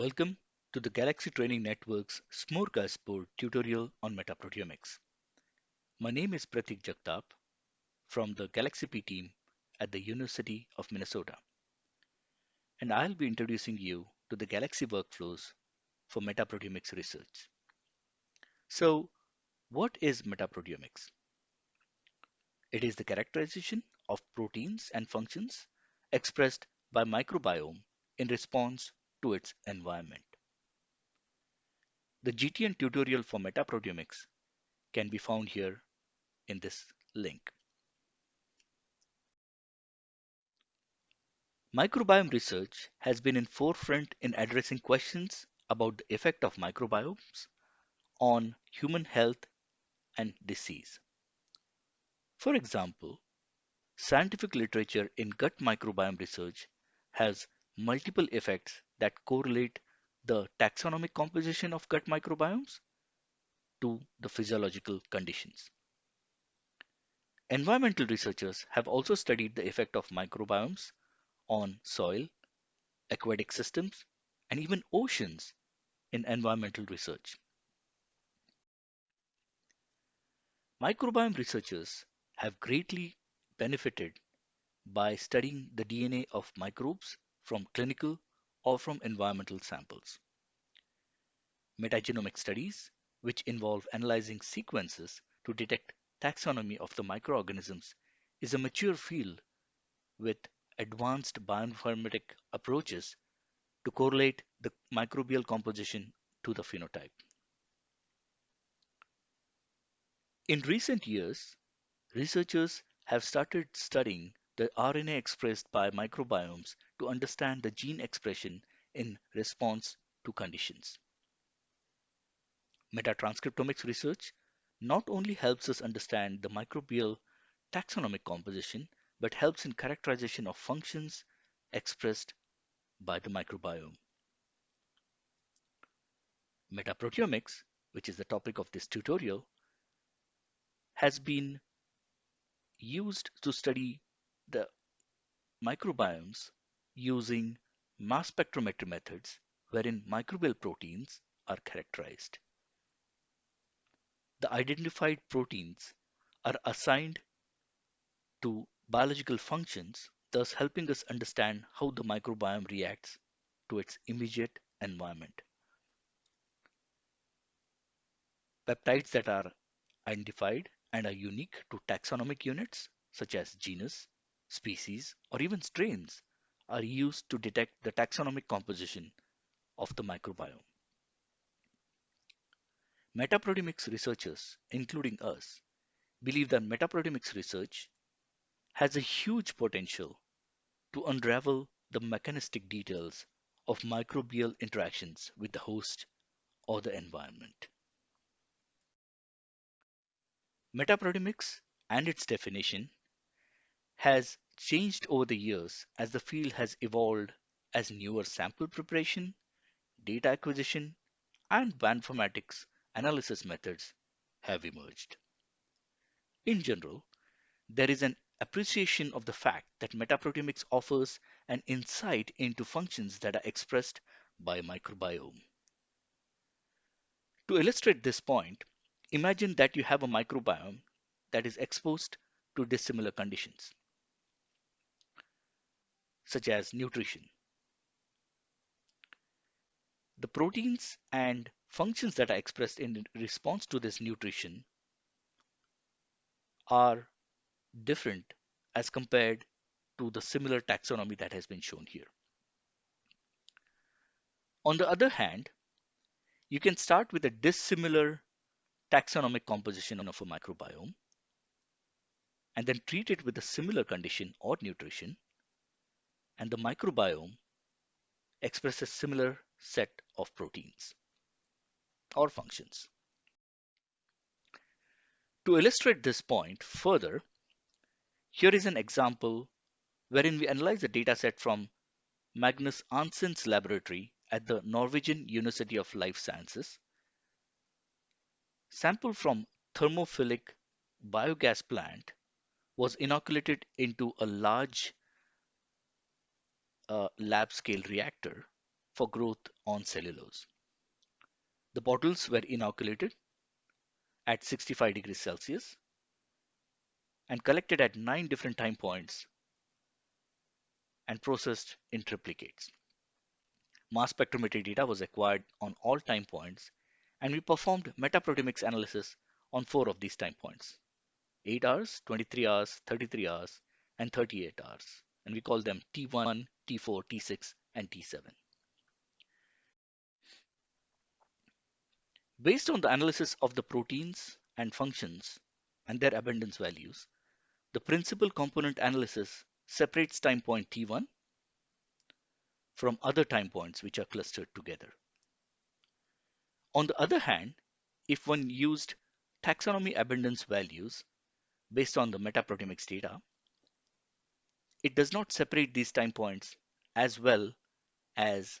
Welcome to the Galaxy Training Network's Smorgasbord tutorial on metaproteomics. My name is Pratik Jagtap from the GalaxyP team at the University of Minnesota. And I'll be introducing you to the Galaxy workflows for metaproteomics research. So, what is metaproteomics? It is the characterization of proteins and functions expressed by microbiome in response to its environment. The GTN tutorial for metaproteomics can be found here in this link. Microbiome research has been in forefront in addressing questions about the effect of microbiomes on human health and disease. For example, scientific literature in gut microbiome research has multiple effects that correlate the taxonomic composition of gut microbiomes to the physiological conditions. Environmental researchers have also studied the effect of microbiomes on soil, aquatic systems, and even oceans in environmental research. Microbiome researchers have greatly benefited by studying the DNA of microbes from clinical or from environmental samples. Metagenomic studies, which involve analyzing sequences to detect taxonomy of the microorganisms, is a mature field with advanced bioinformatic approaches to correlate the microbial composition to the phenotype. In recent years, researchers have started studying the RNA expressed by microbiomes to understand the gene expression in response to conditions. Metatranscriptomics research not only helps us understand the microbial taxonomic composition, but helps in characterization of functions expressed by the microbiome. Metaproteomics, which is the topic of this tutorial, has been used to study the microbiomes using mass spectrometry methods wherein microbial proteins are characterized. The identified proteins are assigned to biological functions, thus helping us understand how the microbiome reacts to its immediate environment. Peptides that are identified and are unique to taxonomic units such as genus, species, or even strains are used to detect the taxonomic composition of the microbiome. Metaproteomics researchers, including us, believe that metaproteomics research has a huge potential to unravel the mechanistic details of microbial interactions with the host or the environment. Metaproteomics and its definition has changed over the years as the field has evolved as newer sample preparation, data acquisition, and bioinformatics analysis methods have emerged. In general, there is an appreciation of the fact that metaproteomics offers an insight into functions that are expressed by microbiome. To illustrate this point, imagine that you have a microbiome that is exposed to dissimilar conditions such as nutrition. The proteins and functions that are expressed in response to this nutrition are different as compared to the similar taxonomy that has been shown here. On the other hand, you can start with a dissimilar taxonomic composition of a microbiome and then treat it with a similar condition or nutrition and the microbiome expresses similar set of proteins or functions. To illustrate this point further, here is an example wherein we analyze a dataset from Magnus Arntzen's laboratory at the Norwegian University of Life Sciences. Sample from thermophilic biogas plant was inoculated into a large uh, lab scale reactor for growth on cellulose. The bottles were inoculated at 65 degrees Celsius and collected at nine different time points and processed in triplicates. Mass spectrometry data was acquired on all time points and we performed metaproteomics analysis on four of these time points 8 hours, 23 hours, 33 hours, and 38 hours. And we call them T1, T4, T6, and T7. Based on the analysis of the proteins and functions and their abundance values, the principal component analysis separates time point T1 from other time points which are clustered together. On the other hand, if one used taxonomy abundance values based on the metaproteomics data, it does not separate these time points as well as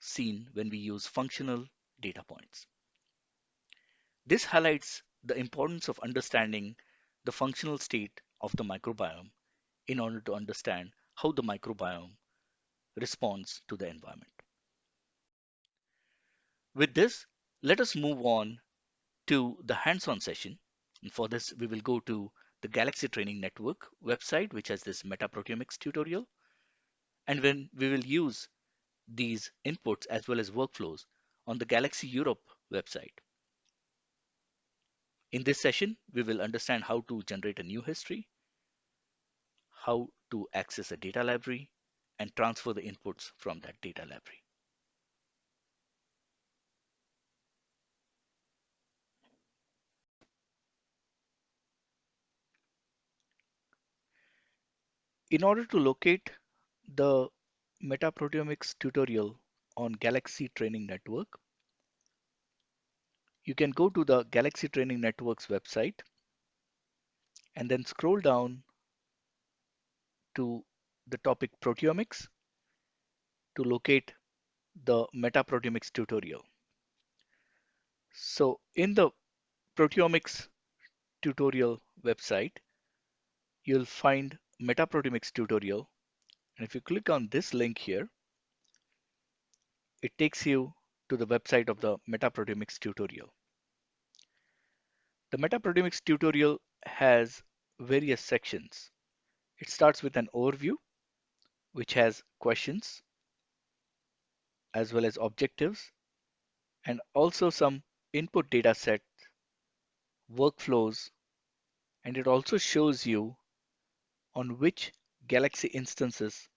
seen when we use functional data points. This highlights the importance of understanding the functional state of the microbiome in order to understand how the microbiome responds to the environment. With this, let us move on to the hands-on session. And for this, we will go to the Galaxy Training Network website, which has this metaproteomics tutorial. And when we will use these inputs as well as workflows on the Galaxy Europe website. In this session, we will understand how to generate a new history, how to access a data library, and transfer the inputs from that data library. In order to locate the metaproteomics tutorial on Galaxy Training Network, you can go to the Galaxy Training Network's website and then scroll down to the topic proteomics to locate the metaproteomics tutorial. So in the proteomics tutorial website, you'll find metaproteomics tutorial. And if you click on this link here, it takes you to the website of the metaproteomics tutorial. The metaproteomics tutorial has various sections. It starts with an overview, which has questions as well as objectives, and also some input data set, workflows, and it also shows you on which Galaxy instances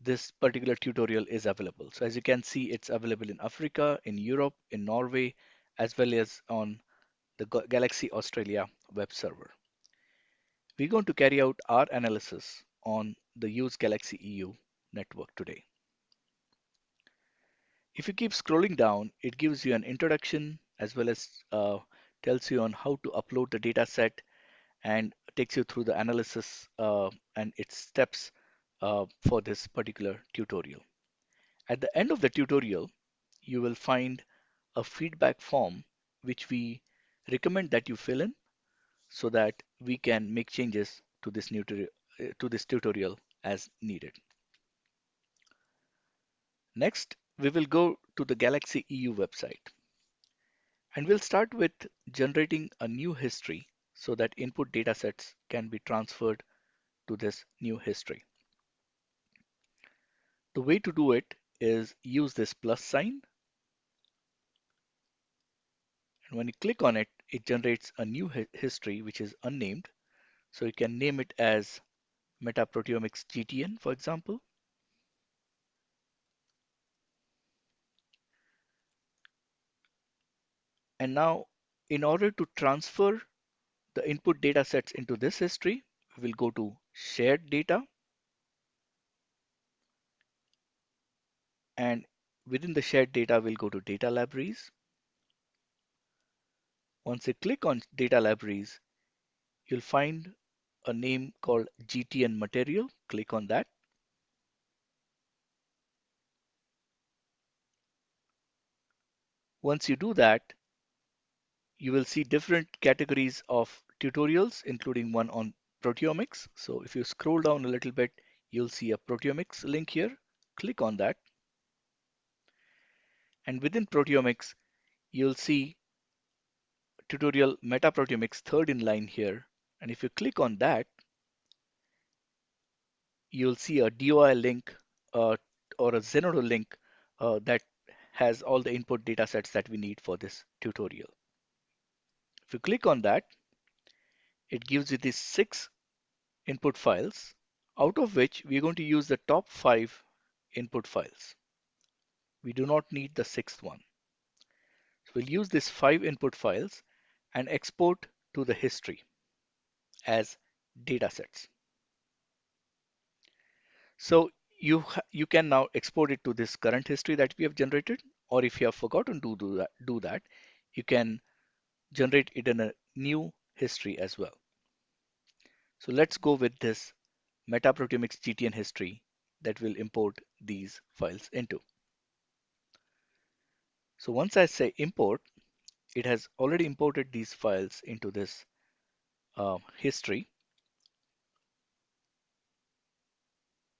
this particular tutorial is available. So as you can see, it's available in Africa, in Europe, in Norway, as well as on the Galaxy Australia web server. We're going to carry out our analysis on the Use Galaxy EU network today. If you keep scrolling down, it gives you an introduction as well as uh, tells you on how to upload the data set and takes you through the analysis uh, and its steps uh, for this particular tutorial. At the end of the tutorial, you will find a feedback form which we recommend that you fill in so that we can make changes to this, new to this tutorial as needed. Next, we will go to the Galaxy EU website. And we'll start with generating a new history so that input datasets can be transferred to this new history. The way to do it is use this plus sign. And when you click on it, it generates a new history which is unnamed. So you can name it as Metaproteomics GTN, for example. And now in order to transfer the input data sets into this history, we will go to shared data. And within the shared data, we'll go to data libraries. Once you click on data libraries, you'll find a name called GTN material. Click on that. Once you do that, you will see different categories of tutorials, including one on proteomics. So if you scroll down a little bit, you'll see a proteomics link here. Click on that. And within proteomics, you'll see tutorial metaproteomics third in line here. And if you click on that, you'll see a DOI link uh, or a Zenodo link uh, that has all the input data sets that we need for this tutorial. If you click on that, it gives you these six input files, out of which we're going to use the top five input files. We do not need the sixth one. So we'll use these five input files and export to the history as data sets. So you, you can now export it to this current history that we have generated, or if you have forgotten to do that, do that, you can generate it in a new history as well. So let's go with this metaproteomics GTN history that will import these files into. So once I say import, it has already imported these files into this uh, history.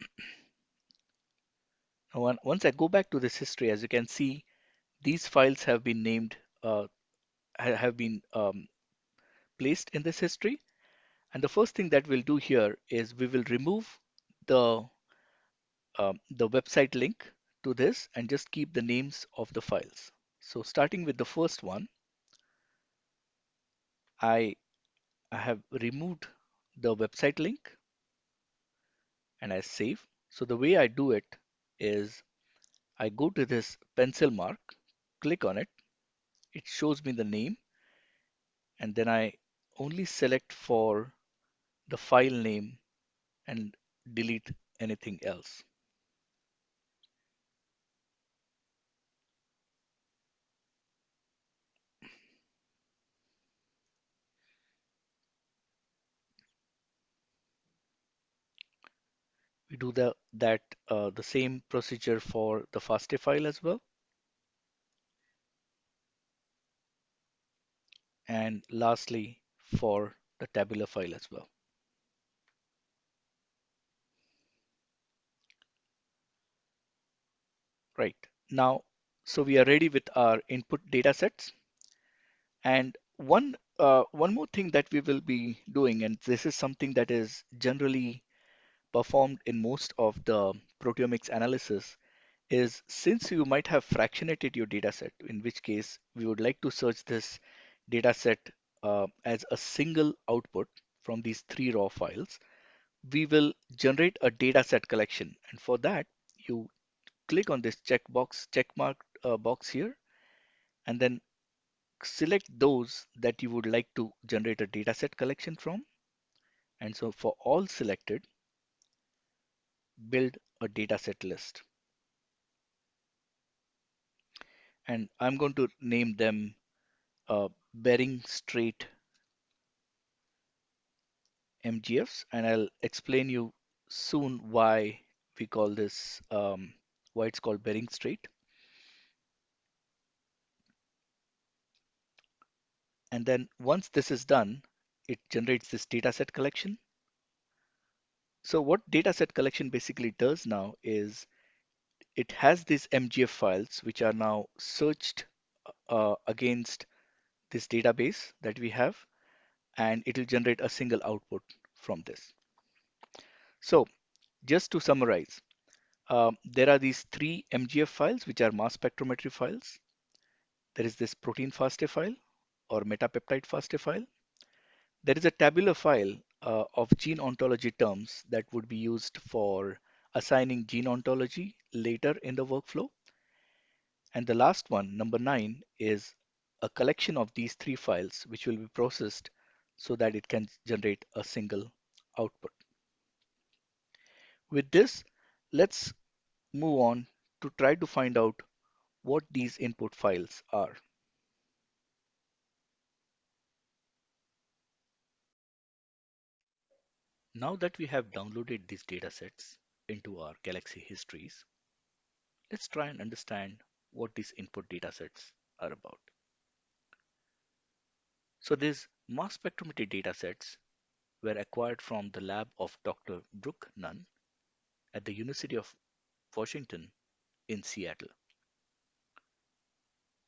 Now, once I go back to this history, as you can see, these files have been named, uh, have been um, placed in this history. And the first thing that we'll do here is we will remove the, um, the website link to this and just keep the names of the files. So starting with the first one, I, I have removed the website link and I save. So the way I do it is I go to this pencil mark, click on it, it shows me the name and then I only select for the file name and delete anything else. We do the, that uh, the same procedure for the FASTA file as well. And lastly, for the tabular file as well. Right now, so we are ready with our input data sets. And one uh, one more thing that we will be doing, and this is something that is generally performed in most of the proteomics analysis, is since you might have fractionated your data set, in which case we would like to search this data set uh, as a single output from these three raw files, we will generate a data set collection. And for that, you click on this checkbox, check mark uh, box here, and then select those that you would like to generate a dataset collection from. And so for all selected, build a dataset list. And I'm going to name them Bering Strait MGFs, and I'll explain you soon why we call this um, why it's called Bering Strait. And then once this is done, it generates this dataset collection. So what dataset collection basically does now is it has these MGF files which are now searched uh, against this database that we have and it will generate a single output from this. So just to summarize, um, there are these three MGF files which are mass spectrometry files. There is this protein FASTA file or metapeptide FASTA file. There is a tabular file uh, of gene ontology terms that would be used for assigning gene ontology later in the workflow. And the last one, number nine, is a collection of these three files which will be processed so that it can generate a single output. With this, let's move on to try to find out what these input files are. Now that we have downloaded these datasets into our Galaxy histories, let's try and understand what these input datasets are about. So these mass spectrometry datasets were acquired from the lab of Dr. Brooke Nunn at the University of Washington in Seattle.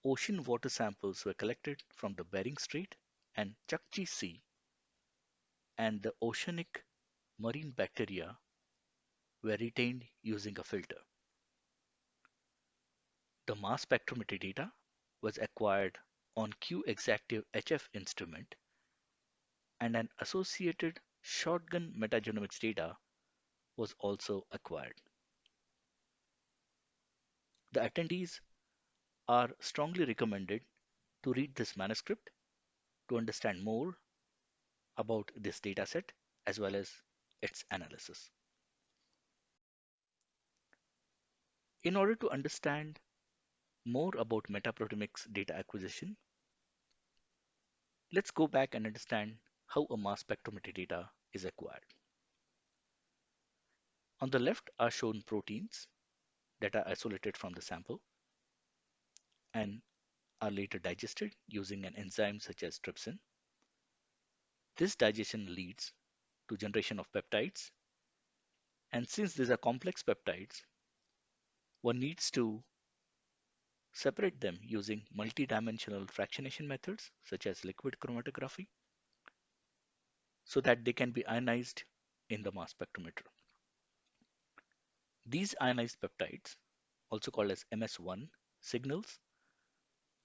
ocean water samples were collected from the Bering Strait and Chukchi Sea, and the oceanic marine bacteria were retained using a filter. The mass spectrometry data was acquired on Q-Exactive HF instrument and an associated shotgun metagenomics data was also acquired. The attendees are strongly recommended to read this manuscript to understand more about this dataset as well as its analysis. In order to understand more about metaproteomics data acquisition, let's go back and understand how a mass spectrometry data is acquired. On the left are shown proteins that are isolated from the sample and are later digested using an enzyme such as trypsin. This digestion leads to generation of peptides and since these are complex peptides, one needs to separate them using multidimensional fractionation methods such as liquid chromatography so that they can be ionized in the mass spectrometer. These ionized peptides, also called as MS1 signals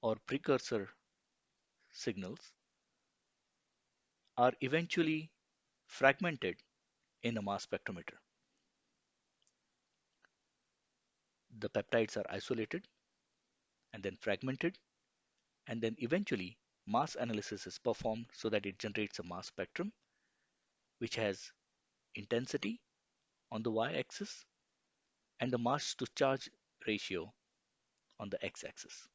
or precursor signals, are eventually fragmented in a mass spectrometer. The peptides are isolated and then fragmented and then eventually mass analysis is performed so that it generates a mass spectrum which has intensity on the y-axis and the mass to charge ratio on the x-axis.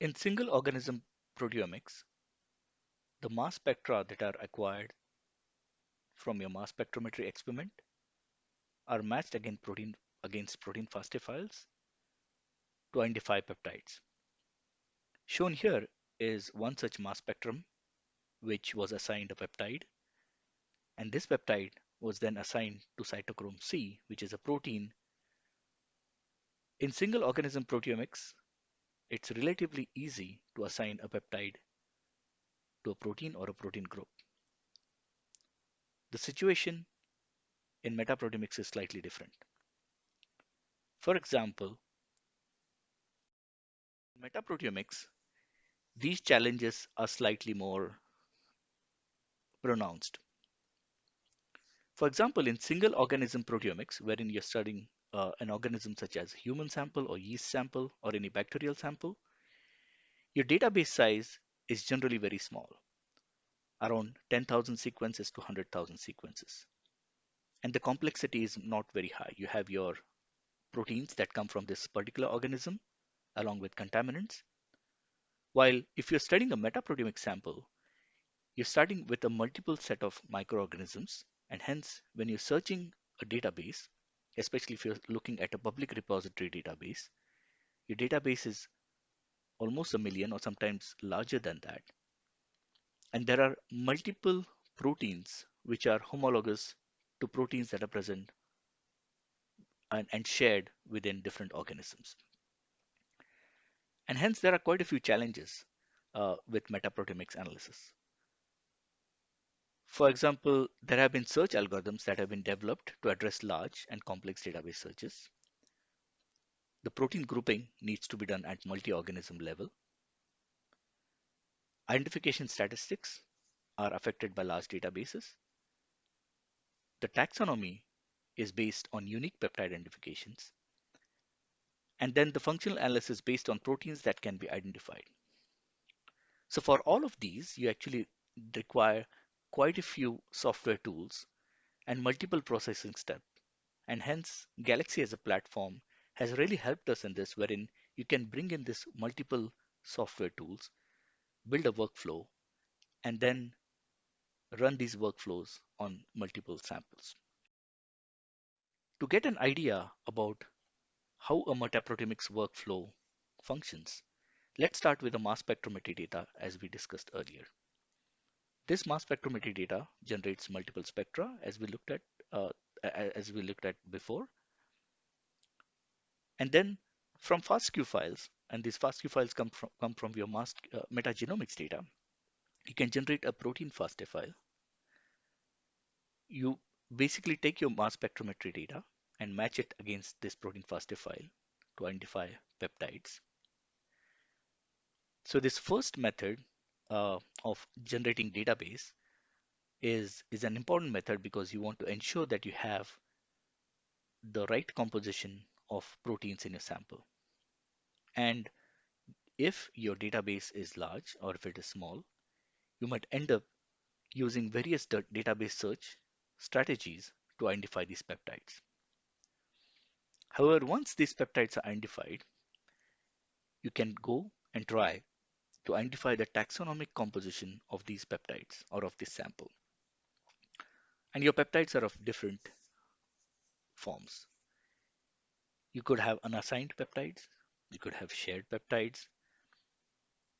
In single organism proteomics, the mass spectra that are acquired from your mass spectrometry experiment are matched against protein, against protein FASTA files to identify peptides. Shown here is one such mass spectrum which was assigned a peptide and this peptide was then assigned to cytochrome C which is a protein. In single organism proteomics it's relatively easy to assign a peptide to a protein or a protein group. The situation in metaproteomics is slightly different. For example, in metaproteomics, these challenges are slightly more pronounced. For example, in single organism proteomics, wherein you're studying uh, an organism such as human sample or yeast sample or any bacterial sample, your database size is generally very small, around 10,000 sequences to 100,000 sequences. And the complexity is not very high. You have your proteins that come from this particular organism along with contaminants. While if you're studying a metaproteomic sample, you're starting with a multiple set of microorganisms and hence when you're searching a database, especially if you're looking at a public repository database, your database is almost a million or sometimes larger than that. And there are multiple proteins which are homologous to proteins that are present and, and shared within different organisms. And hence there are quite a few challenges uh, with metaproteomics analysis. For example, there have been search algorithms that have been developed to address large and complex database searches. The protein grouping needs to be done at multi-organism level. Identification statistics are affected by large databases. The taxonomy is based on unique peptide identifications. And then the functional analysis based on proteins that can be identified. So for all of these, you actually require quite a few software tools and multiple processing steps. And hence, Galaxy as a platform has really helped us in this, wherein you can bring in this multiple software tools, build a workflow, and then run these workflows on multiple samples. To get an idea about how a metaproteomics workflow functions, let's start with the mass spectrometry data as we discussed earlier. This mass spectrometry data generates multiple spectra as we looked at uh, as we looked at before. And then from FASTQ files, and these FASTQ files come from, come from your mass, uh, metagenomics data, you can generate a protein FASTA file. You basically take your mass spectrometry data and match it against this protein FASTA file to identify peptides. So this first method uh, of generating database is, is an important method because you want to ensure that you have the right composition of proteins in your sample. And if your database is large or if it is small, you might end up using various database search strategies to identify these peptides. However, once these peptides are identified, you can go and try to identify the taxonomic composition of these peptides or of this sample. And your peptides are of different forms. You could have unassigned peptides, you could have shared peptides,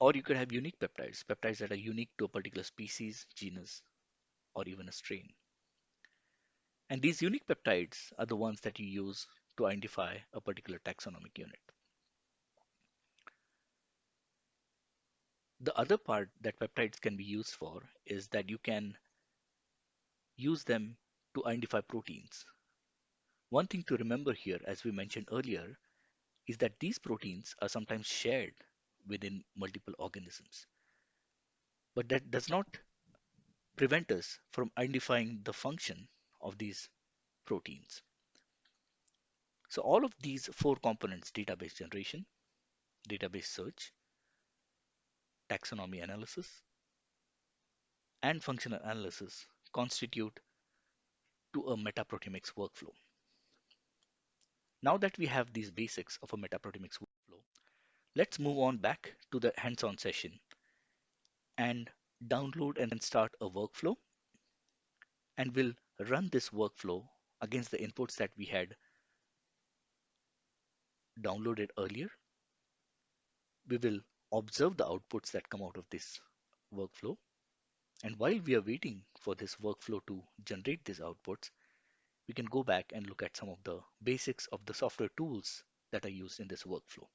or you could have unique peptides, peptides that are unique to a particular species, genus, or even a strain. And these unique peptides are the ones that you use to identify a particular taxonomic unit. The other part that peptides can be used for is that you can use them to identify proteins. One thing to remember here, as we mentioned earlier, is that these proteins are sometimes shared within multiple organisms. But that does not prevent us from identifying the function of these proteins. So all of these four components, database generation, database search, taxonomy analysis, and functional analysis constitute to a metaproteomics workflow. Now that we have these basics of a metaproteomics let's move on back to the hands-on session and download and then start a workflow and we'll run this workflow against the inputs that we had downloaded earlier. We will observe the outputs that come out of this workflow. And while we are waiting for this workflow to generate these outputs, we can go back and look at some of the basics of the software tools that are used in this workflow.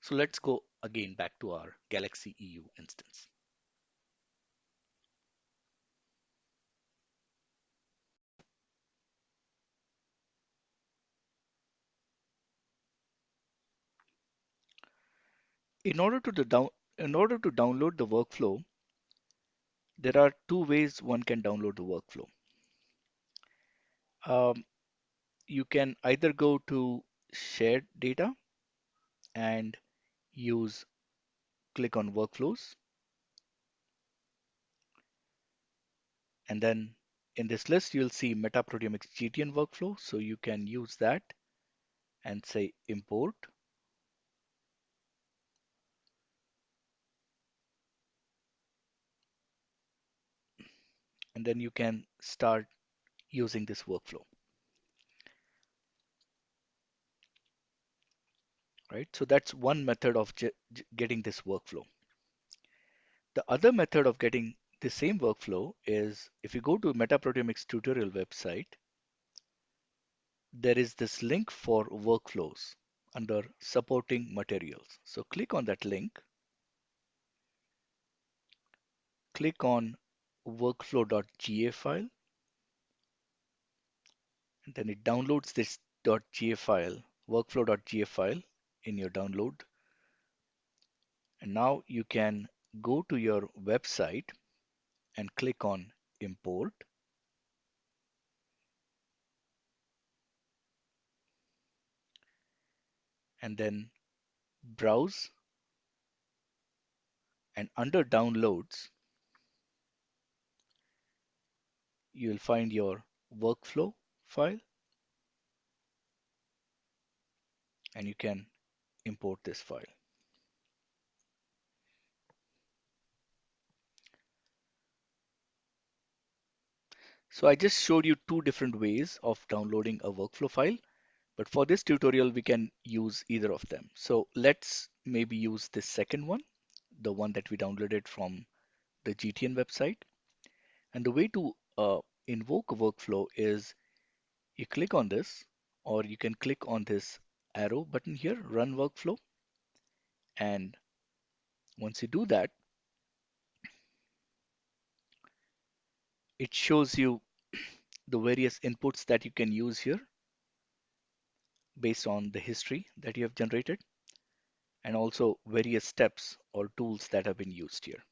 So let's go again back to our Galaxy EU instance. In order to down in order to download the workflow, there are two ways one can download the workflow. Um, you can either go to shared data and use click on workflows. And then in this list, you'll see Metaproteomics GTN workflow. So you can use that and say import and then you can start using this workflow. Right, so that's one method of getting this workflow. The other method of getting the same workflow is if you go to Metaproteomics tutorial website, there is this link for workflows under supporting materials. So click on that link, click on workflow.ga file. And then it downloads this .ga file, workflow.ga file in your download. And now you can go to your website and click on import. And then browse and under downloads, you'll find your workflow file and you can import this file. So I just showed you two different ways of downloading a workflow file, but for this tutorial, we can use either of them. So let's maybe use this second one, the one that we downloaded from the GTN website. And the way to uh, invoke a workflow is you click on this or you can click on this arrow button here, run workflow. And once you do that, it shows you the various inputs that you can use here based on the history that you have generated and also various steps or tools that have been used here.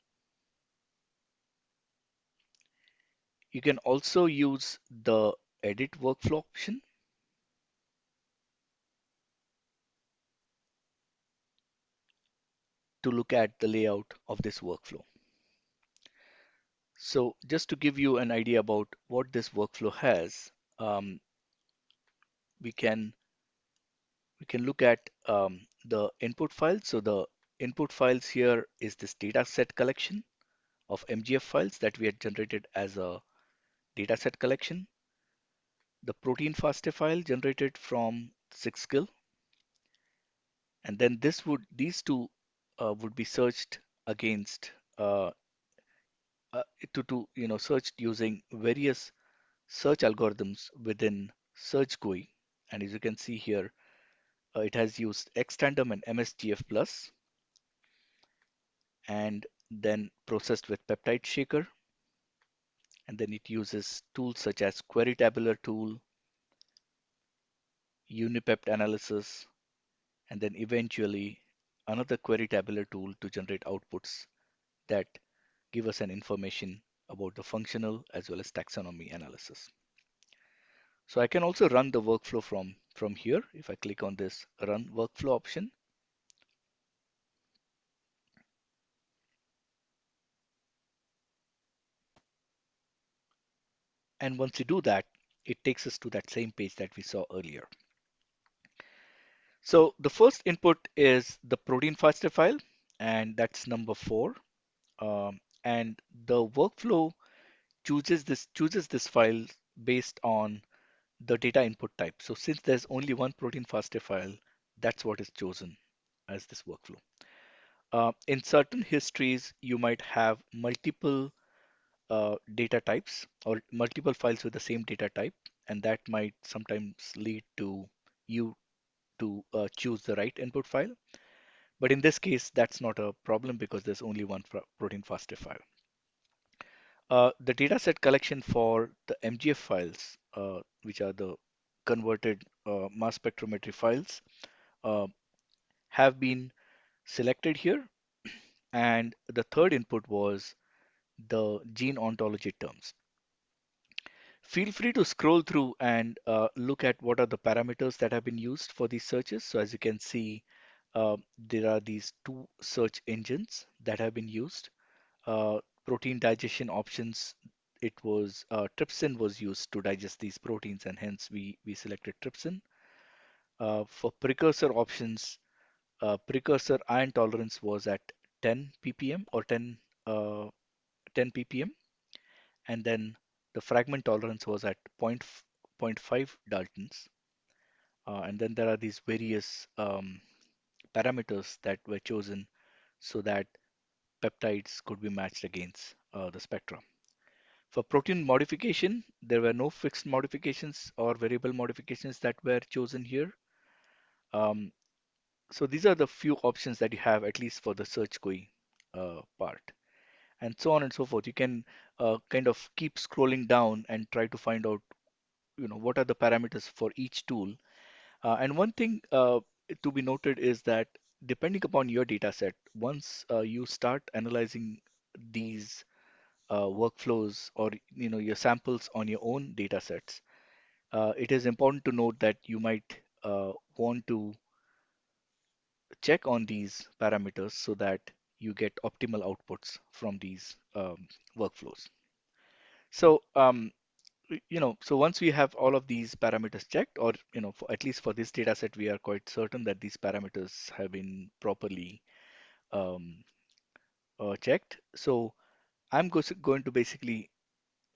You can also use the edit workflow option to look at the layout of this workflow. So just to give you an idea about what this workflow has, um, we can we can look at um, the input files. So the input files here is this data set collection of MGF files that we had generated as a data set collection. The protein FASTA file generated from Sixgill. And then this would these two would be searched against uh, uh, to, to you know searched using various search algorithms within Search GUI. And as you can see here, uh, it has used Xtandem and MSGF plus and then processed with peptide shaker. And then it uses tools such as query tabular tool, unipept analysis, and then eventually another query tabular tool to generate outputs that give us an information about the functional as well as taxonomy analysis. So I can also run the workflow from, from here. If I click on this run workflow option, and once you do that, it takes us to that same page that we saw earlier. So the first input is the protein FASTA file, and that's number four. Um, and the workflow chooses this chooses this file based on the data input type. So since there's only one protein FASTA file, that's what is chosen as this workflow. Uh, in certain histories, you might have multiple uh, data types or multiple files with the same data type, and that might sometimes lead to you to uh, choose the right input file. But in this case, that's not a problem because there's only one protein FASTA file. Uh, the dataset collection for the MGF files, uh, which are the converted uh, mass spectrometry files, uh, have been selected here. And the third input was the gene ontology terms. Feel free to scroll through and uh, look at what are the parameters that have been used for these searches. So as you can see, uh, there are these two search engines that have been used. Uh, protein digestion options, it was uh, trypsin was used to digest these proteins and hence we, we selected trypsin. Uh, for precursor options, uh, precursor ion tolerance was at 10 ppm or 10, 10 ppm. And then the fragment tolerance was at 0.5 Daltons. Uh, and then there are these various um, parameters that were chosen so that peptides could be matched against uh, the spectrum. For protein modification, there were no fixed modifications or variable modifications that were chosen here. Um, so these are the few options that you have, at least for the search GUI uh, part and so on and so forth. You can uh, kind of keep scrolling down and try to find out, you know, what are the parameters for each tool. Uh, and one thing uh, to be noted is that depending upon your data set, once uh, you start analyzing these uh, workflows or you know your samples on your own data sets, uh, it is important to note that you might want to check on these parameters so that you get optimal outputs from these um, workflows. So, um, you know, so once we have all of these parameters checked, or you know, for, at least for this data set, we are quite certain that these parameters have been properly um, uh, checked. So I'm go going to basically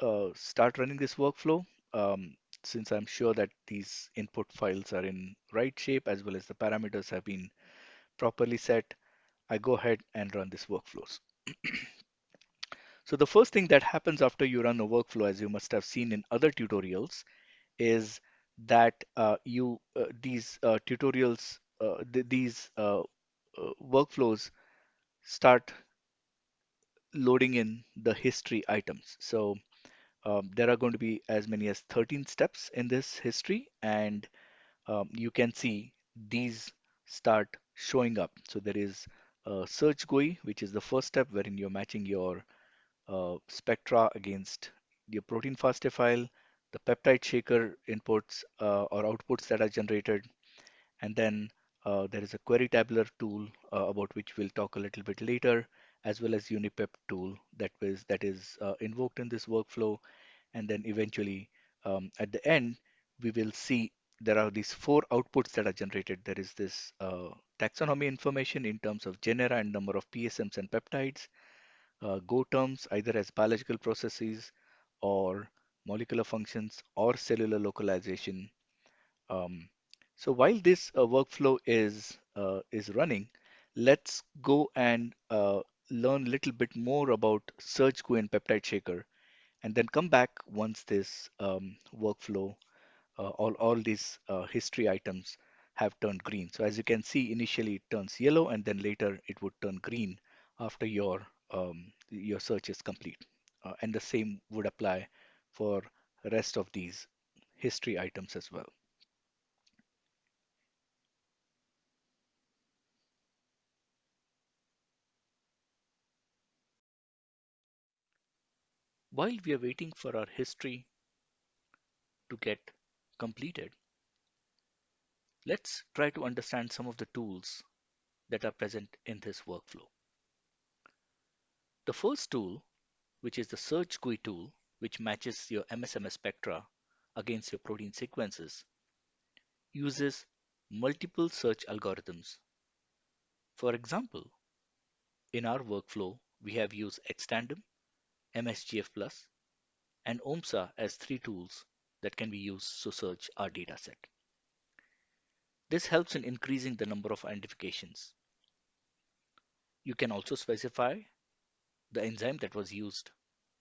uh, start running this workflow um, since I'm sure that these input files are in right shape as well as the parameters have been properly set. I go ahead and run this workflows. so the first thing that happens after you run a workflow, as you must have seen in other tutorials, is that uh, you uh, these uh, tutorials, uh, th these uh, uh, workflows start loading in the history items. So um, there are going to be as many as 13 steps in this history, and um, you can see these start showing up. So there is a search GUI, which is the first step wherein you're matching your uh, spectra against your protein FASTA file, the peptide shaker inputs uh, or outputs that are generated, and then uh, there is a query tabular tool uh, about which we'll talk a little bit later, as well as Unipept tool that is uh, invoked in this workflow. And then eventually um, at the end, we will see there are these four outputs that are generated. There is this uh, taxonomy information in terms of genera and number of PSMs and peptides, uh, Go terms either as biological processes or molecular functions or cellular localization. Um, so while this uh, workflow is uh, is running, let's go and uh, learn a little bit more about Search GUI and Peptide Shaker, and then come back once this um, workflow, uh, all all these uh, history items have turned green. So as you can see, initially it turns yellow, and then later it would turn green after your um, your search is complete. Uh, and the same would apply for rest of these history items as well. While we are waiting for our history to get completed, let's try to understand some of the tools that are present in this workflow. The first tool, which is the Search GUI tool, which matches your MSMS spectra against your protein sequences, uses multiple search algorithms. For example, in our workflow, we have used Xtandem, MSGF+, and OMSSA as three tools that can be used to search our dataset. This helps in increasing the number of identifications. You can also specify the enzyme that was used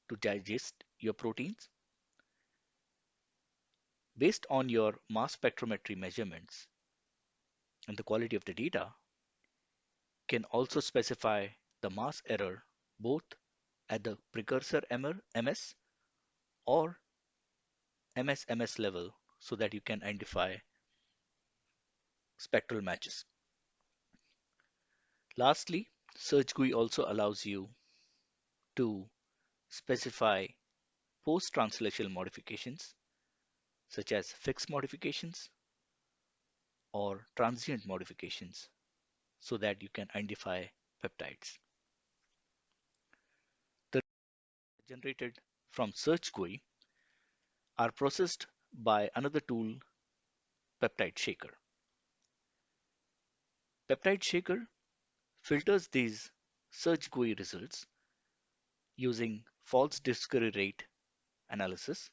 to digest your proteins. Based on your mass spectrometry measurements and the quality of the data, can also specify the mass error both at the precursor MS or MS-MS level so that you can identify spectral matches. Lastly, Search GUI also allows you to specify post-translational modifications such as fixed modifications or transient modifications so that you can identify peptides. The generated from Search GUI are processed by another tool, Peptide Shaker. Peptide Shaker filters these Search GUI results using false discovery rate analysis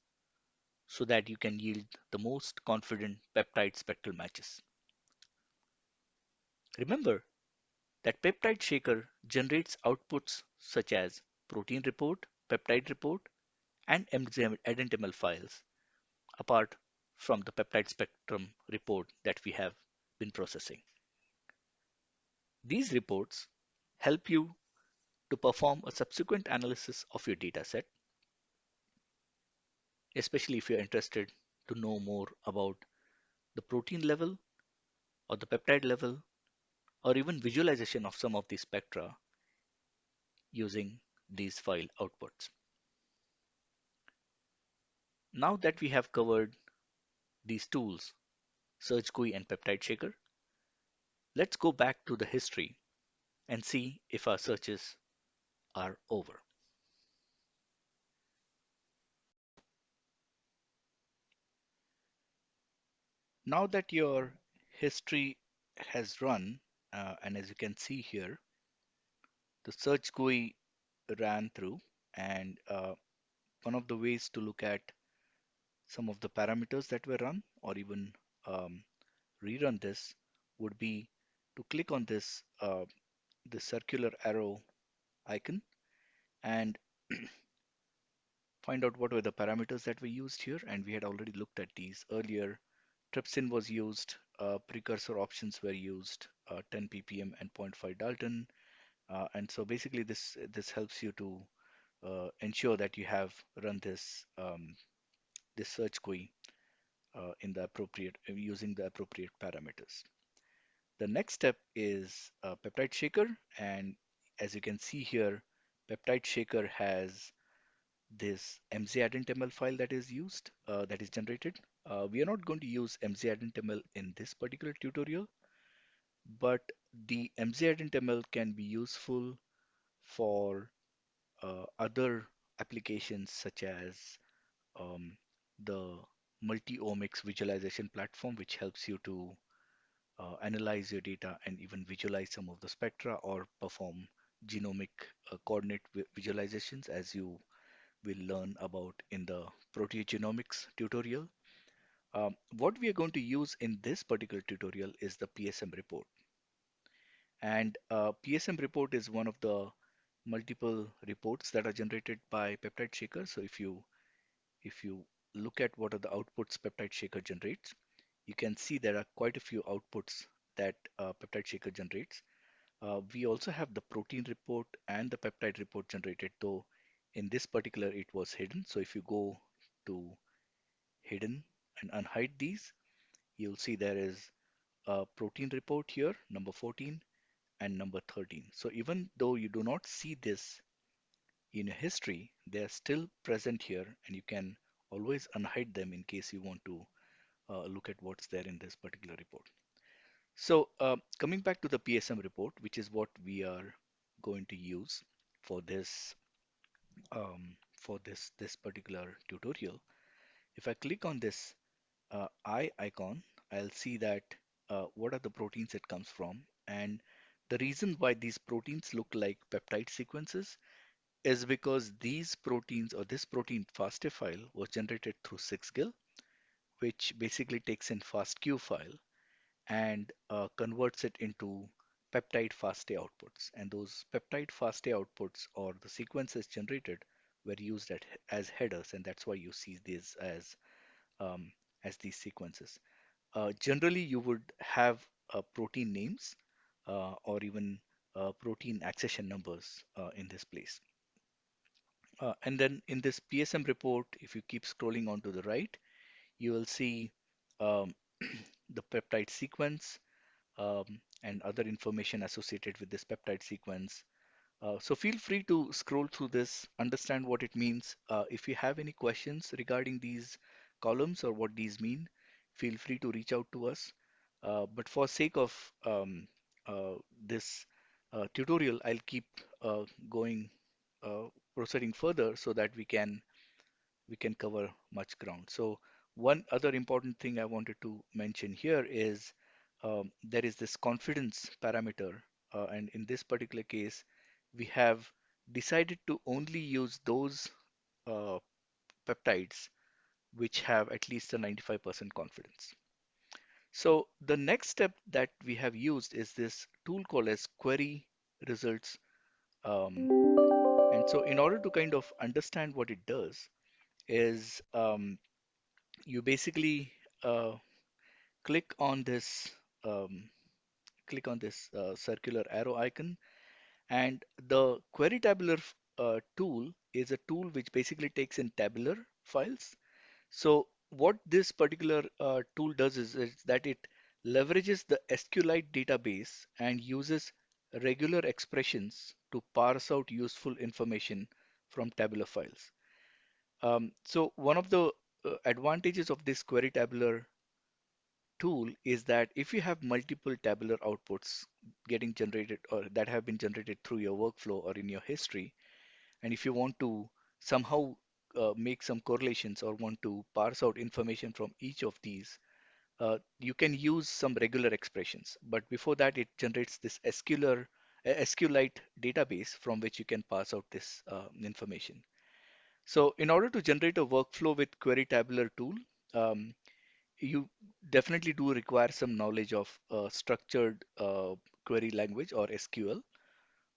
so that you can yield the most confident peptide spectral matches. Remember that Peptide Shaker generates outputs such as protein report, peptide report, and MZML files apart from the peptide spectrum report that we have been processing. These reports help you to perform a subsequent analysis of your dataset, especially if you're interested to know more about the protein level or the peptide level or even visualization of some of these spectra using these file outputs. Now that we have covered these tools, Search GUI and Peptide Shaker, let's go back to the history and see if our searches are over. Now that your history has run, uh, and as you can see here, the search GUI ran through and uh, one of the ways to look at some of the parameters that were run or even um, rerun this would be to click on this uh, the circular arrow icon and find out what were the parameters that we used here and we had already looked at these earlier trypsin was used, uh, precursor options were used, uh, 10 ppm and 0.5 Dalton. Uh, and so basically this this helps you to uh, ensure that you have run this um, this search GUI uh, in the appropriate using the appropriate parameters. The next step is a peptide shaker and as you can see here peptide shaker has this mzIdentML file that is used uh, that is generated. Uh, we are not going to use mzIdentML in this particular tutorial but the mzIdentML can be useful for uh, other applications such as um, the multi-omics visualization platform, which helps you to analyze your data and even visualize some of the spectra or perform genomic uh, coordinate visualizations as you will learn about in the proteogenomics tutorial. Um, what we are going to use in this particular tutorial is the PSM report. And uh, PSM report is one of the multiple reports that are generated by Peptide Shaker. So if you if you look at what are the outputs Peptide Shaker generates, you can see there are quite a few outputs that uh, Peptide Shaker generates. Uh, we also have the protein report and the peptide report generated, though in this particular it was hidden. So if you go to hidden and unhide these, you'll see there is a protein report here, number 14 and number 13. So even though you do not see this in history, they are still present here and you can always unhide them in case you want to look at what's there in this particular report. So uh, coming back to the PSM report, which is what we are going to use for this um, for this this particular tutorial. If I click on this uh, eye icon, I'll see that uh, what are the proteins it comes from. And the reason why these proteins look like peptide sequences is because these proteins or this protein FASTA file was generated through Sixgill, which basically takes in FASTQ file and uh, converts it into peptide FASTA outputs. And those peptide FASTA outputs or the sequences generated were used at, as headers, and that's why you see these as um, as these sequences. Uh, generally, you would have uh, protein names uh, or even uh, protein accession numbers uh, in this place. And then in this PSM report, if you keep scrolling on to the right, you will see um, the peptide sequence um, and other information associated with this peptide sequence. Uh, so feel free to scroll through this, understand what it means. Uh, if you have any questions regarding these columns or what these mean, feel free to reach out to us. Uh, but for sake of um, uh, this uh, tutorial, I'll keep uh, going, proceeding further so that we can we can cover much ground. So one other important thing I wanted to mention here is um, there is this confidence parameter. Uh, and in this particular case, we have decided to only use those uh, peptides which have at least a 95% confidence. So the next step that we have used is this tool called as query results. Um, and so in order to kind of understand what it does is um, you basically uh, click on this um, click on this uh, circular arrow icon and the query tabular uh, tool is a tool which basically takes in tabular files so what this particular uh, tool does is, is that it leverages the SQLite database and uses regular expressions to parse out useful information from tabular files. Um, so one of the advantages of this query tabular tool is that if you have multiple tabular outputs getting generated or that have been generated through your workflow or in your history, and if you want to somehow uh, make some correlations or want to parse out information from each of these, uh, you can use some regular expressions. But before that, it generates this SQLite database from which you can parse out this uh, information. So in order to generate a workflow with query tabular tool, um, you definitely do require some knowledge of uh, structured uh, query language or SQL.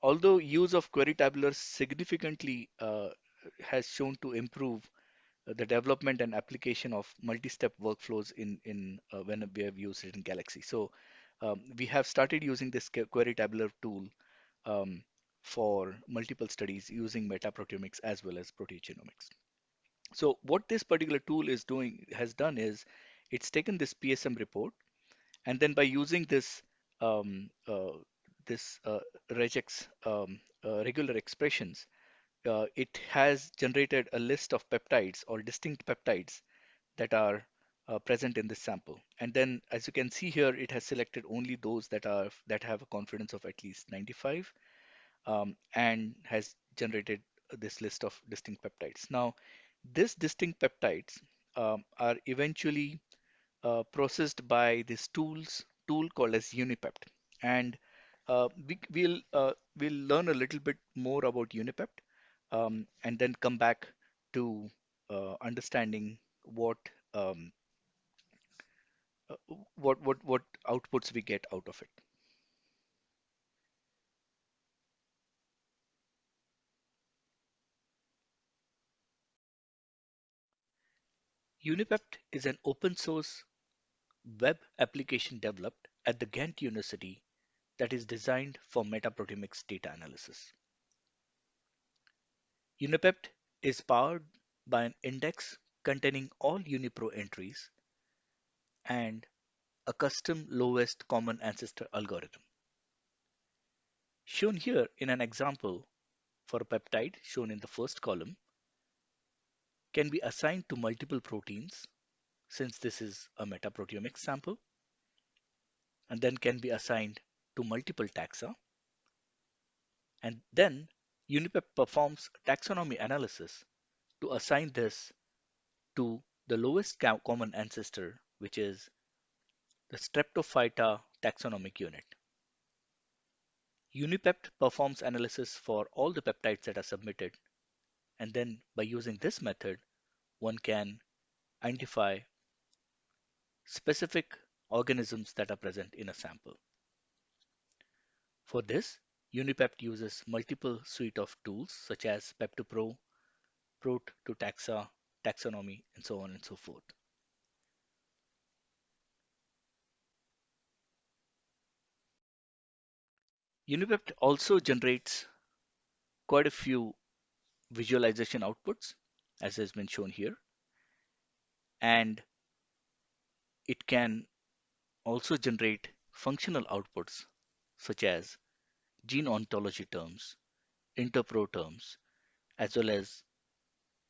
Although use of query tabular significantly uh, has shown to improve the development and application of multi-step workflows in in uh, when we have used it in Galaxy. So um, we have started using this query tabular tool um, for multiple studies using metaproteomics as well as proteogenomics. So what this particular tool is doing has done is it's taken this PSM report and then by using this um, uh, this uh, regex um, uh, regular expressions, uh, it has generated a list of peptides or distinct peptides that are uh, present in this sample. And then as you can see here, it has selected only those that are that have a confidence of at least 95 um, and has generated this list of distinct peptides. Now, these distinct peptides um, are eventually uh, processed by this tools tool called as Unipept. And uh, we, will uh, we'll learn a little bit more about Unipept um, and then come back to uh, understanding what um, uh, what what what outputs we get out of it. Unipept is an open source web application developed at the Ghent University that is designed for metaproteomics data analysis. Unipept is powered by an index containing all UniProt entries and a custom lowest common ancestor algorithm. Shown here in an example for a peptide shown in the first column can be assigned to multiple proteins since this is a metaproteomics sample and then can be assigned to multiple taxa and then Unipept performs taxonomy analysis to assign this to the lowest common ancestor, which is the Streptophyta taxonomic unit. Unipept performs analysis for all the peptides that are submitted, and then by using this method, one can identify specific organisms that are present in a sample. For this, Unipept uses multiple suite of tools such as Pep2Pro, Prot to Taxa, Taxonomy, and so on and so forth. Unipept also generates quite a few visualization outputs, as has been shown here. And it can also generate functional outputs, such as gene ontology terms, interpro terms, as well as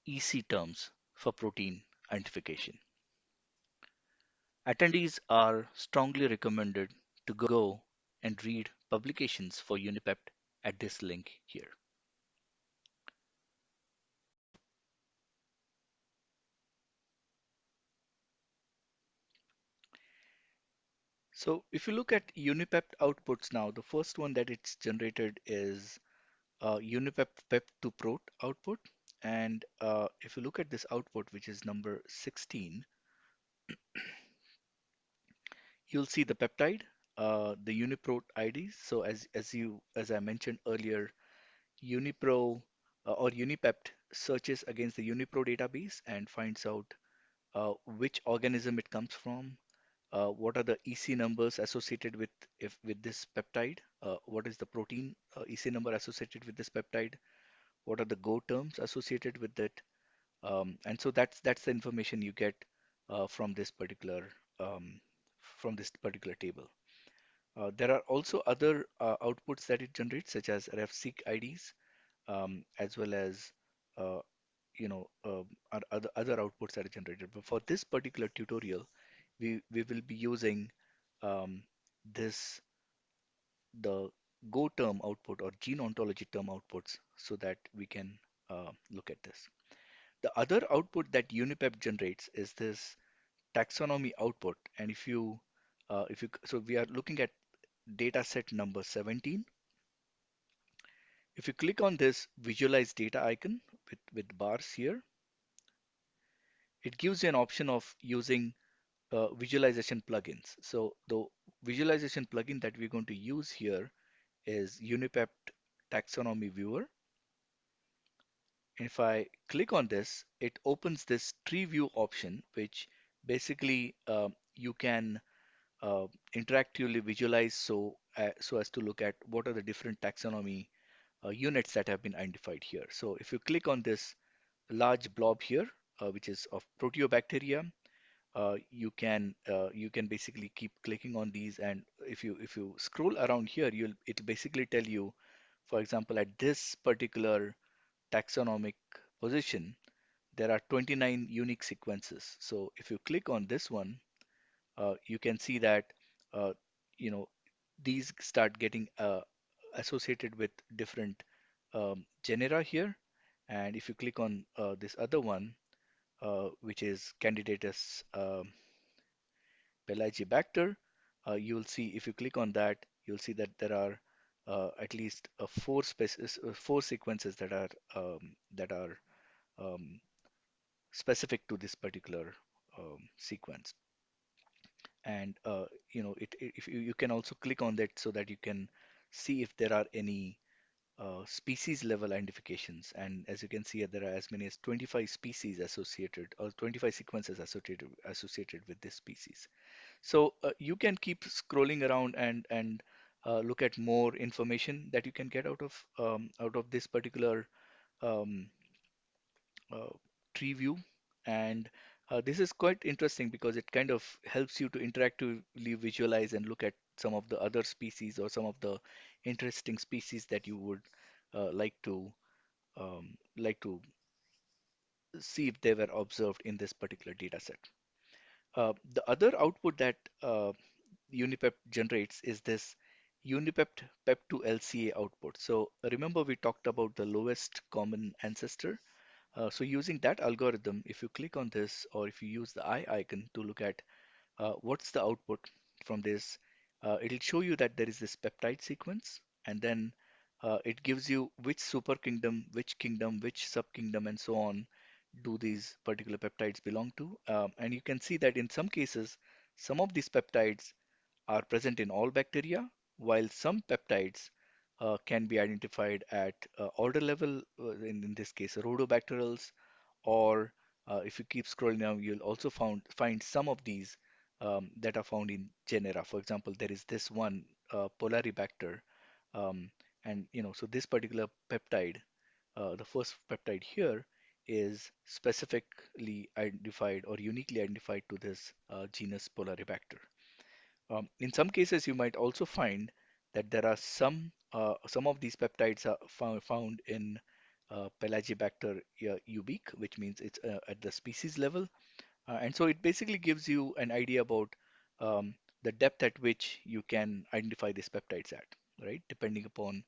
EC terms for protein identification. Attendees are strongly recommended to go and read publications for Unipept at this link here. So if you look at Unipept outputs now, the first one that it's generated is uh, Unipept PEP to Prot output. And uh, if you look at this output, which is number 16, you'll see the peptide, uh, the UniProt IDs. So as, as you as I mentioned earlier, UniProt uh, or Unipept searches against the UniProt database and finds out uh, which organism it comes from, uh, what are the EC numbers associated with if with this peptide, uh, what is the protein uh, EC number associated with this peptide, what are the Go terms associated with it, um, and so that's that's the information you get uh, from this particular um, from this particular table. Uh, there are also other uh, outputs that it generates, such as RefSeq IDs, um, as well as you know other other outputs that are generated. But for this particular tutorial, we, we will be using um, this, the Go term output or gene ontology term outputs so that we can uh, look at this. The other output that Unipept generates is this taxonomy output. And if you, uh, if you, so we are looking at data set number 17. If you click on this visualize data icon with, with bars here, it gives you an option of using uh, visualization plugins. So the visualization plugin that we're going to use here is Unipept Taxonomy Viewer. if I click on this, it opens this tree view option, which basically uh, you can uh, interactively visualize so uh, so as to look at what are the different taxonomy uh, units that have been identified here. So if you click on this large blob here, which is of proteobacteria, uh, you can uh, you can basically keep clicking on these, and if you if you scroll around here, you'll it'll basically tell you, for example, at this particular taxonomic position, there are 29 unique sequences. So if you click on this one, uh, you can see that uh, you know these start getting uh, associated with different um, genera here. And if you click on uh, this other one, which is Candidatus um, pelagibacter, uh, you will see if you click on that, you'll see that there are uh, at least uh, four species, uh, four sequences that are um, that are um, specific to this particular um, sequence. And uh, you know, it- if you, you can also click on that so that you can see if there are any uh, species level identifications. And as you can see, there are as many as 25 species associated or 25 sequences associated associated with this species. So uh, you can keep scrolling around and and uh, look at more information that you can get out of um, out of this particular um, uh, tree view. And uh, this is quite interesting because it kind of helps you to interactively visualize and look at some of the other species or some of the interesting species that you would uh, like to um, like to see if they were observed in this particular data set. Uh, the other output that uh, generates is this Unipept PEP2 LCA output. So remember we talked about the lowest common ancestor. Uh, so using that algorithm, if you click on this or if you use the eye icon to look at uh, what's the output from this, uh, it'll show you that there is this peptide sequence and then uh, it gives you which super kingdom, which kingdom, which subkingdom and so on do these particular peptides belong to. Um, and you can see that in some cases, some of these peptides are present in all bacteria, while some peptides uh, can be identified at uh, order level, uh, in, in this case, rhodobacterales, or uh, if you keep scrolling down, you'll also found, find some of these um, that are found in genera. For example, there is this one, uh, Polaribacter, um, and you know, so this particular peptide, uh, the first peptide here, is specifically identified or uniquely identified to this uh, genus Polaribacter. Um, in some cases, you might also find that there are some uh, some of these peptides are found, found in uh, Pelagibacter uh, ubique, which means it's uh, at the species level. Uh, and so it basically gives you an idea about um, the depth at which you can identify these peptides at, right? Depending upon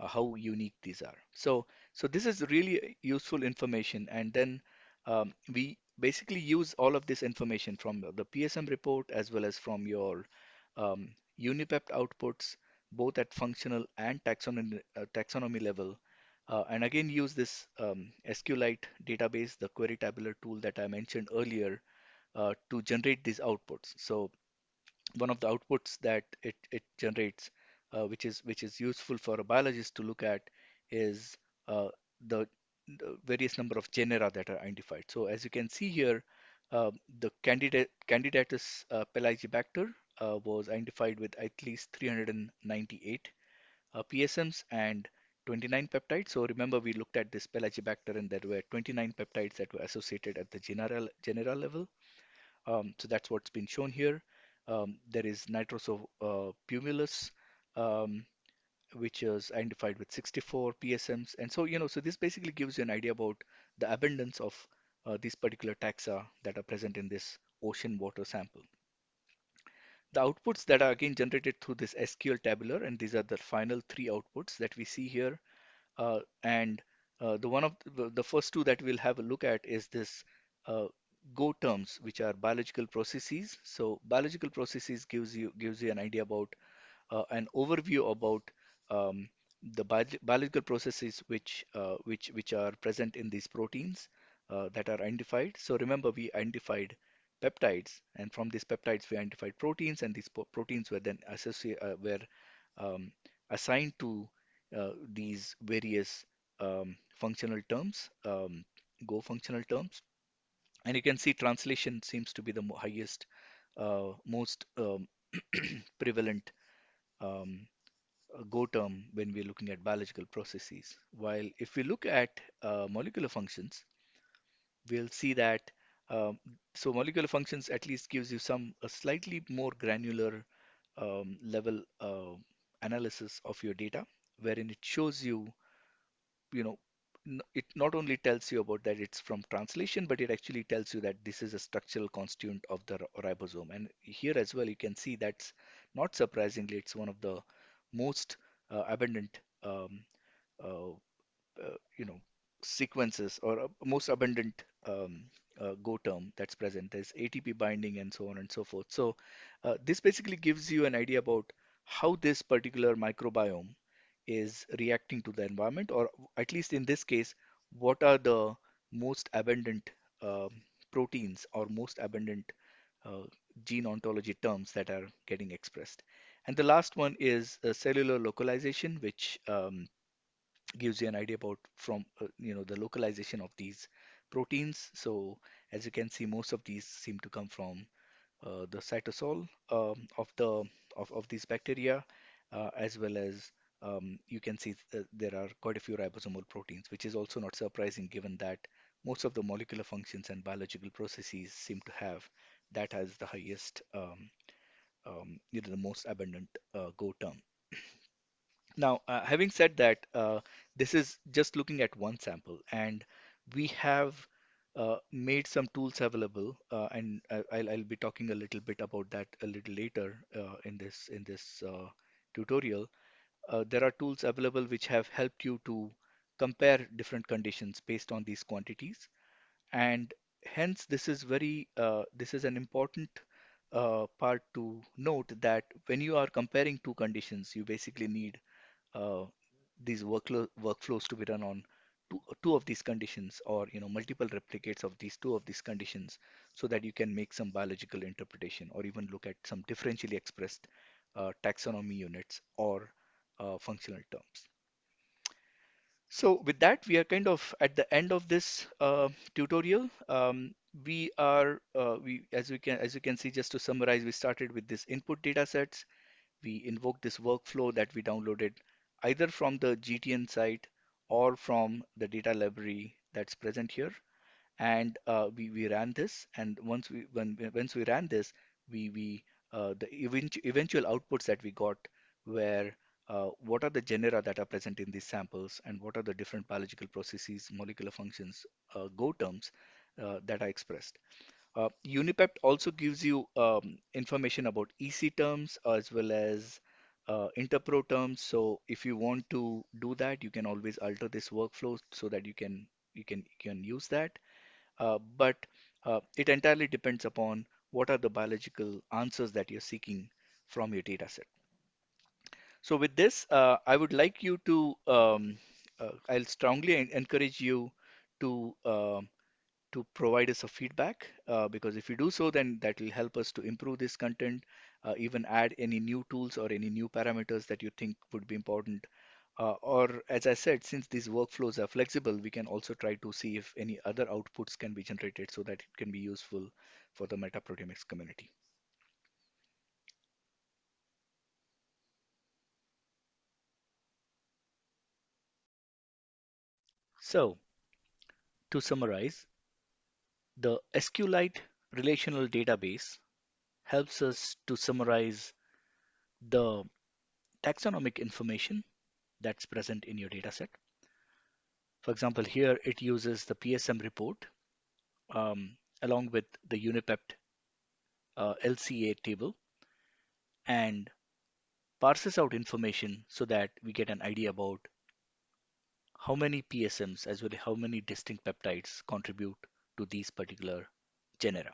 uh, how unique these are. So, so this is really useful information. And then um, we basically use all of this information from the PSM report as well as from your um, Unipept outputs, both at functional and taxonomy, uh, taxonomy level. Uh, and again, use this um, SQLite database, the query tabular tool that I mentioned earlier, uh, to generate these outputs. So one of the outputs that it, it generates, uh, which is which is useful for a biologist to look at, is uh, the, the, various number of genera that are identified. So as you can see here, uh, the candidate Candidatus uh, pelagibacter was identified with at least 398 uh, PSMs and 29 peptides. So remember we looked at this pelagibacter and there were 29 peptides that were associated at the general general level. Um, so that's what's been shown here. Um, there is Nitrosopumilus, um, which is identified with 64 PSMs. And so, you know, so this basically gives you an idea about the abundance of uh, these particular taxa that are present in this ocean water sample. The outputs that are again generated through this SQL tabular, and these are the final three outputs that we see here. Uh, and uh, the one of the, the, first two that we'll have a look at is this uh, Go terms, which are biological processes. So biological processes gives you gives you an idea about uh, an overview about um, the bi biological processes which uh, which which are present in these proteins uh, that are identified. So remember, we identified peptides, and from these peptides we identified proteins, and these proteins were then associated were um, assigned to these various um, functional terms, um, Go functional terms. And you can see translation seems to be the highest, uh, most um, prevalent um, Go term when we're looking at biological processes. While if we look at uh, molecular functions, we'll see that um, so molecular functions at least gives you some a slightly more granular um, level uh, analysis of your data, wherein it shows you, you know, it not only tells you about that it's from translation, but it actually tells you that this is a structural constituent of the ribosome. And here as well, you can see that's not surprisingly, it's one of the most uh, abundant um, uh, uh, you know sequences or uh, most abundant um, uh, Go term that's present. There's ATP binding and so on and so forth. So uh, this basically gives you an idea about how this particular microbiome is reacting to the environment, or at least in this case, what are the most abundant um, proteins or most abundant uh, gene ontology terms that are getting expressed. And the last one is uh, cellular localization, which um, gives you an idea about from uh, you know the localization of these proteins. So as you can see, most of these seem to come from uh, the cytosol um, of the of, of these bacteria, uh, as well as um, you can see th there are quite a few ribosomal proteins, which is also not surprising given that most of the molecular functions and biological processes seem to have that as the highest, um, um, you know, the most abundant uh, Go term. Now, uh, having said that, uh, this is just looking at one sample, and we have uh, made some tools available, uh, and I- I'll, I'll be talking a little bit about that a little later uh, in this in this uh, tutorial. Uh, there are tools available which have helped you to compare different conditions based on these quantities, and hence this is very uh, this is an important uh, part to note that when you are comparing two conditions, you basically need uh, these workflow workflows to be run on two, two of these conditions or you know multiple replicates of these two of these conditions so that you can make some biological interpretation or even look at some differentially expressed uh, taxonomy units or uh, functional terms. So with that, we are kind of at the end of this uh, tutorial. Um, we are, uh, we as we can as you can see, just to summarize, we started with this input data sets we invoke this workflow that we downloaded either from the GTN site or from the data library that's present here. And uh, we, we ran this. And once we when once we ran this, we we uh, the event, eventual outputs that we got were uh, what are the genera that are present in these samples and what are the different biological processes, molecular functions, uh, Go terms uh, that are expressed. Uh, Unipept also gives you um, information about EC terms as well as uh, Interpro terms. So if you want to do that, you can always alter this workflow so that you can you can you can use that. Uh, but uh, it entirely depends upon what are the biological answers that you're seeking from your data set. So with this, uh, I would like you to, um, uh, I'll strongly encourage you to um, to provide us a feedback uh, because if you do so then that will help us to improve this content uh, even add any new tools or any new parameters that you think would be important uh, or as I said since these workflows are flexible we can also try to see if any other outputs can be generated so that it can be useful for the metaproteomics community. So to summarize the SQLite relational database helps us to summarize the taxonomic information that's present in your dataset. For example, here it uses the PSM report um, along with the Unipept uh, LCA table and parses out information so that we get an idea about how many PSMs as well as how many distinct peptides contribute to these particular genera.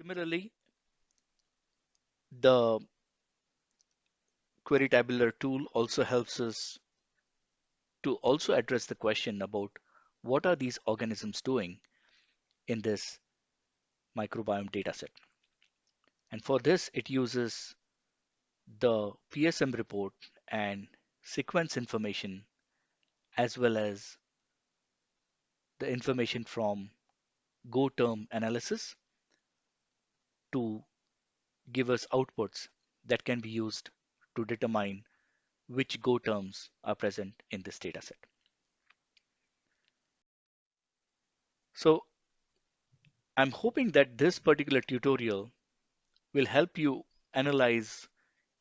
Similarly, the query tabular tool also helps us to also address the question about what are these organisms doing in this microbiome dataset. And for this, it uses the PSM report and sequence information, as well as the information from Go term analysis to give us outputs that can be used to determine which Go terms are present in this dataset. So I'm hoping that this particular tutorial will help you analyze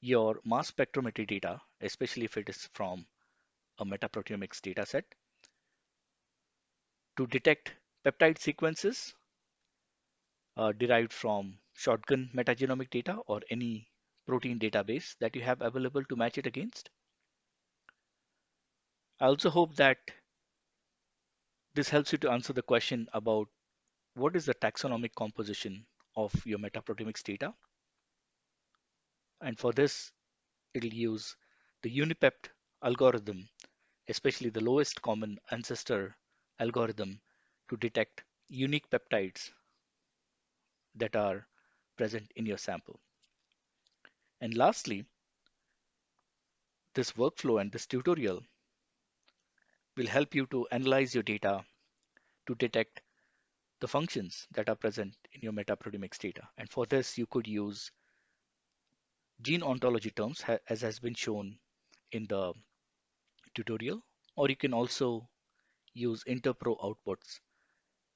your mass spectrometry data, especially if it is from a metaproteomics dataset, to detect peptide sequences uh, derived from shotgun metagenomic data or any protein database that you have available to match it against. I also hope that this helps you to answer the question about what is the taxonomic composition of your metaproteomics data. And for this, it'll use the UniPept algorithm, especially the lowest common ancestor algorithm to detect unique peptides that are present in your sample. And lastly, this workflow and this tutorial will help you to analyze your data to detect the functions that are present in your metaproteomics data. And for this, you could use gene ontology terms as has been shown in the tutorial, or you can also use interpro outputs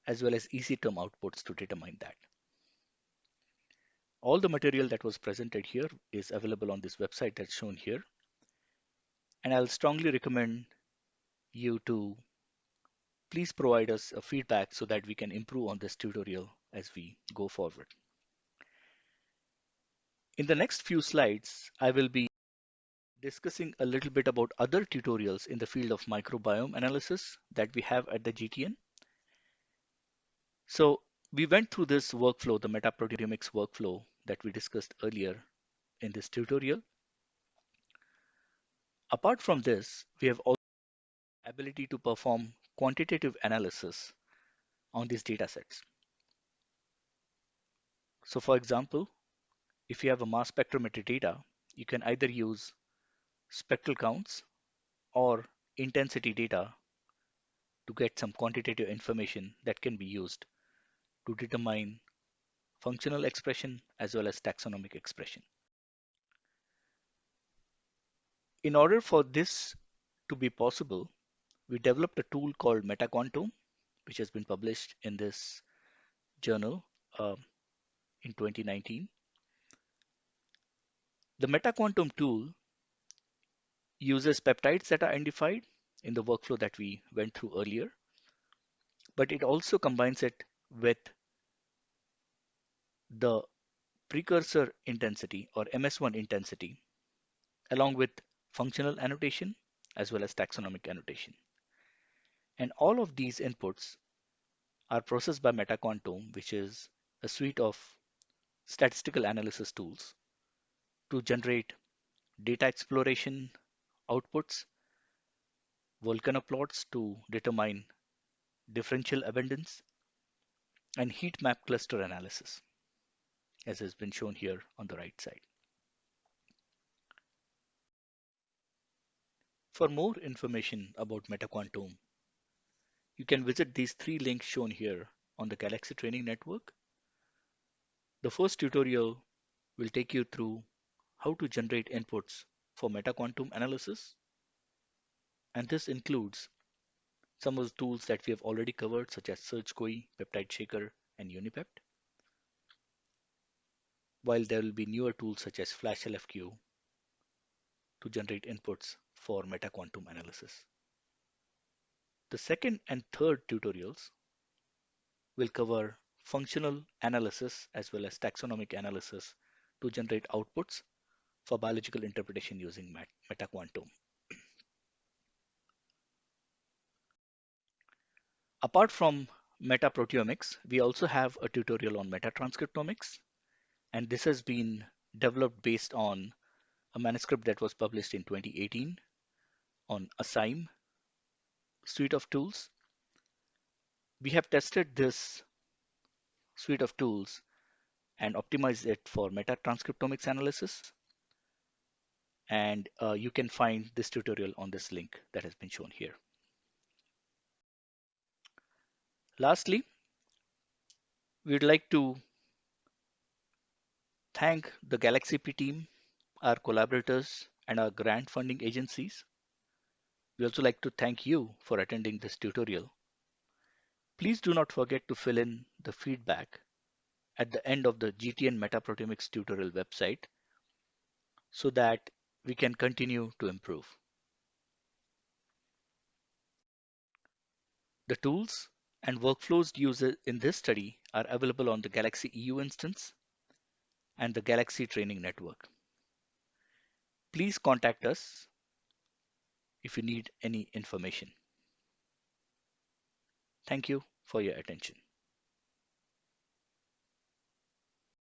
as well as EC term outputs to determine that. All the material that was presented here is available on this website that's shown here. And I'll strongly recommend you to please provide us a feedback so that we can improve on this tutorial as we go forward. In the next few slides, I will be discussing a little bit about other tutorials in the field of microbiome analysis that we have at the GTN. So we went through this workflow, the metaproteomics workflow that we discussed earlier in this tutorial. Apart from this, we have also ability to perform quantitative analysis on these data sets. So for example, if you have a mass spectrometry data, you can either use spectral counts or intensity data to get some quantitative information that can be used to determine functional expression as well as taxonomic expression. In order for this to be possible, we developed a tool called MetaQuantome, which has been published in this journal uh, in 2019. The MetaQuantome tool uses peptides that are identified in the workflow that we went through earlier, but it also combines it with the precursor intensity or MS1 intensity along with functional annotation as well as taxonomic annotation. And all of these inputs are processed by MetaQuantome, which is a suite of statistical analysis tools to generate data exploration outputs, volcano plots to determine differential abundance, and heat map cluster analysis, as has been shown here on the right side. For more information about MetaQuantome, you can visit these three links shown here on the Galaxy Training Network. The first tutorial will take you through how to generate inputs for MetaQuantome analysis. And this includes some of the tools that we have already covered, such as Search GUI, Peptide Shaker, and UniPept. While there will be newer tools such as FlashLFQ to generate inputs for MetaQuantome analysis. The second and third tutorials will cover functional analysis as well as taxonomic analysis to generate outputs for biological interpretation using MetaQuantome. Apart from metaproteomics, we also have a tutorial on metatranscriptomics, and this has been developed based on a manuscript that was published in 2018 on ASaiM suite of tools. We have tested this suite of tools and optimized it for metatranscriptomics analysis. and uh, you can find this tutorial on this link that has been shown here. Lastly, we'd like to thank the GalaxyP team, our collaborators, and our grant funding agencies. We also like to thank you for attending this tutorial. Please do not forget to fill in the feedback at the end of the GTN Metaproteomics tutorial website so that we can continue to improve. The tools and workflows used in this study are available on the Galaxy EU instance and the Galaxy Training Network. Please contact us if you need any information. Thank you for your attention.